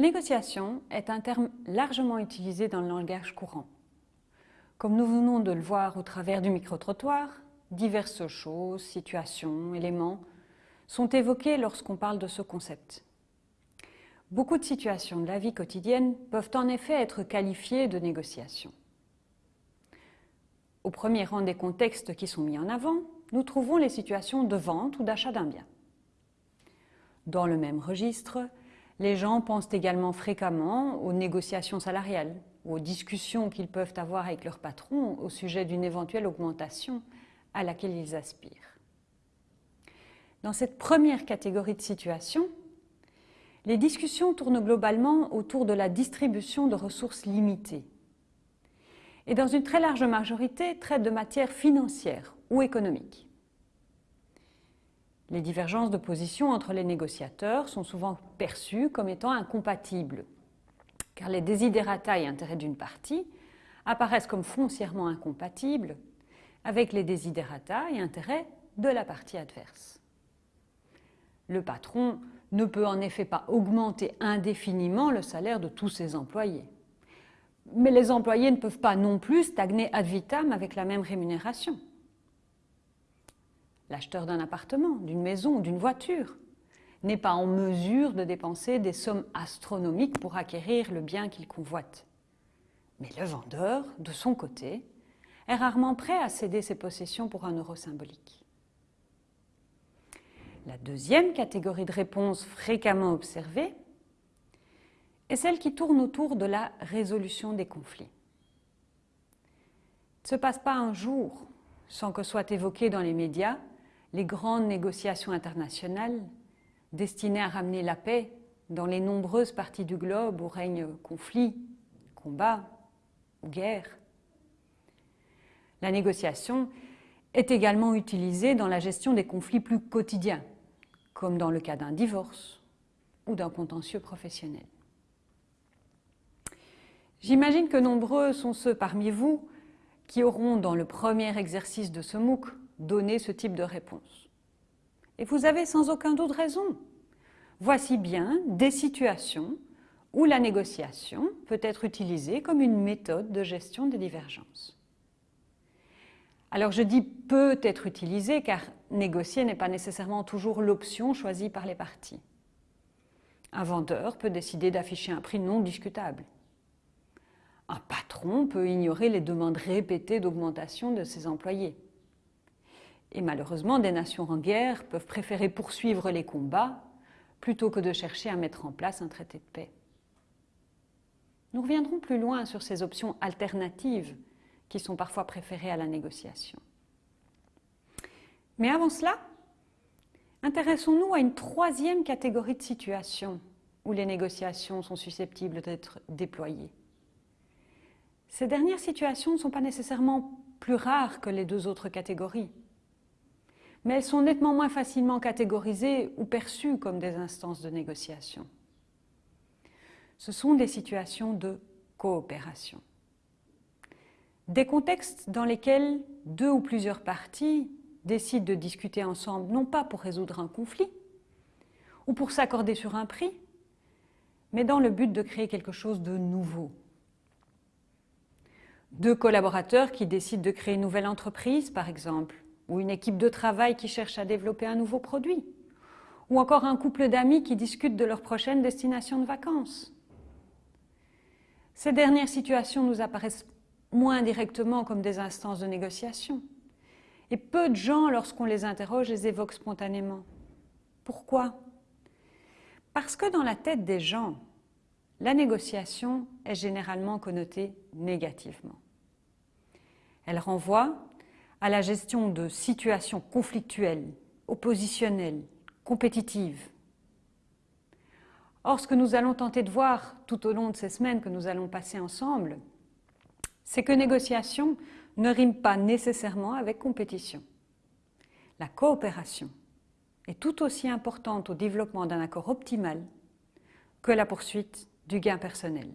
Négociation est un terme largement utilisé dans le langage courant. Comme nous venons de le voir au travers du micro-trottoir, diverses choses, situations, éléments sont évoqués lorsqu'on parle de ce concept. Beaucoup de situations de la vie quotidienne peuvent en effet être qualifiées de négociations. Au premier rang des contextes qui sont mis en avant, nous trouvons les situations de vente ou d'achat d'un bien. Dans le même registre, les gens pensent également fréquemment aux négociations salariales, ou aux discussions qu'ils peuvent avoir avec leur patron au sujet d'une éventuelle augmentation à laquelle ils aspirent. Dans cette première catégorie de situations, les discussions tournent globalement autour de la distribution de ressources limitées et dans une très large majorité traitent de matières financières ou économiques. Les divergences de position entre les négociateurs sont souvent perçues comme étant incompatibles, car les desiderata et intérêts d'une partie apparaissent comme foncièrement incompatibles avec les desiderata et intérêts de la partie adverse. Le patron ne peut en effet pas augmenter indéfiniment le salaire de tous ses employés. Mais les employés ne peuvent pas non plus stagner ad vitam avec la même rémunération l'acheteur d'un appartement, d'une maison, d'une voiture, n'est pas en mesure de dépenser des sommes astronomiques pour acquérir le bien qu'il convoite. Mais le vendeur, de son côté, est rarement prêt à céder ses possessions pour un euro symbolique. La deuxième catégorie de réponses fréquemment observée est celle qui tourne autour de la résolution des conflits. Il ne se passe pas un jour sans que soit évoqué dans les médias les grandes négociations internationales destinées à ramener la paix dans les nombreuses parties du globe où règnent conflits, combats ou guerres. La négociation est également utilisée dans la gestion des conflits plus quotidiens, comme dans le cas d'un divorce ou d'un contentieux professionnel. J'imagine que nombreux sont ceux parmi vous qui auront, dans le premier exercice de ce MOOC, donner ce type de réponse. Et vous avez sans aucun doute raison. Voici bien des situations où la négociation peut être utilisée comme une méthode de gestion des divergences. Alors je dis peut être utilisée car négocier n'est pas nécessairement toujours l'option choisie par les parties. Un vendeur peut décider d'afficher un prix non discutable. Un patron peut ignorer les demandes répétées d'augmentation de ses employés. Et malheureusement, des nations en guerre peuvent préférer poursuivre les combats plutôt que de chercher à mettre en place un traité de paix. Nous reviendrons plus loin sur ces options alternatives qui sont parfois préférées à la négociation. Mais avant cela, intéressons-nous à une troisième catégorie de situations où les négociations sont susceptibles d'être déployées. Ces dernières situations ne sont pas nécessairement plus rares que les deux autres catégories mais elles sont nettement moins facilement catégorisées ou perçues comme des instances de négociation. Ce sont des situations de coopération. Des contextes dans lesquels deux ou plusieurs parties décident de discuter ensemble, non pas pour résoudre un conflit ou pour s'accorder sur un prix, mais dans le but de créer quelque chose de nouveau. Deux collaborateurs qui décident de créer une nouvelle entreprise, par exemple, ou une équipe de travail qui cherche à développer un nouveau produit, ou encore un couple d'amis qui discutent de leur prochaine destination de vacances. Ces dernières situations nous apparaissent moins directement comme des instances de négociation. Et peu de gens, lorsqu'on les interroge, les évoquent spontanément. Pourquoi? Parce que dans la tête des gens, la négociation est généralement connotée négativement. Elle renvoie à la gestion de situations conflictuelles, oppositionnelles, compétitives. Or, ce que nous allons tenter de voir tout au long de ces semaines que nous allons passer ensemble, c'est que négociation ne rime pas nécessairement avec compétition. La coopération est tout aussi importante au développement d'un accord optimal que la poursuite du gain personnel.